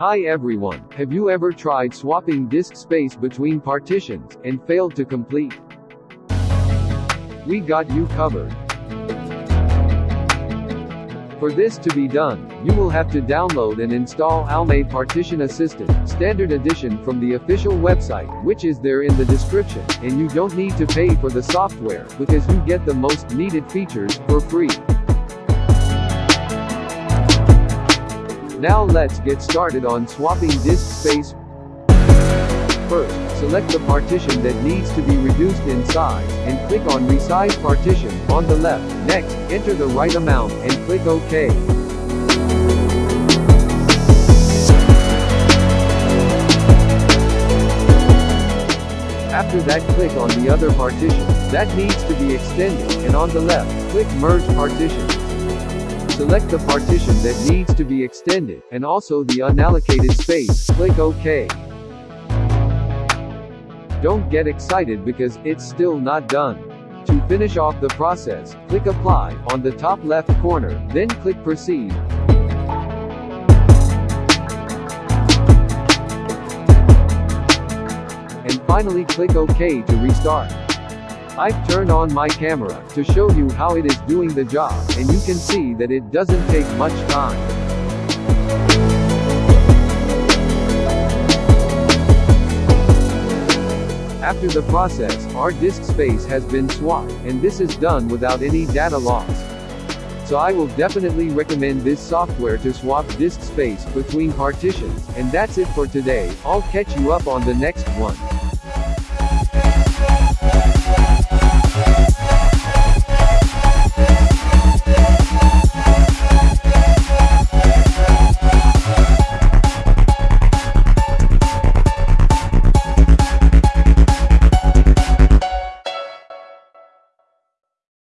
Hi everyone, have you ever tried swapping disk space between partitions, and failed to complete? We got you covered. For this to be done, you will have to download and install AOMEI Partition Assistant, Standard Edition from the official website, which is there in the description, and you don't need to pay for the software, because you get the most needed features, for free. Now let's get started on swapping disk space. First, select the partition that needs to be reduced in size, and click on Resize Partition, on the left. Next, enter the right amount, and click OK. After that click on the other partition, that needs to be extended, and on the left, click Merge Partitions. Select the partition that needs to be extended, and also the unallocated space, click OK. Don't get excited because it's still not done. To finish off the process, click Apply, on the top left corner, then click Proceed. And finally click OK to restart. I've turned on my camera, to show you how it is doing the job, and you can see that it doesn't take much time. After the process, our disk space has been swapped, and this is done without any data loss. So I will definitely recommend this software to swap disk space between partitions, and that's it for today, I'll catch you up on the next one.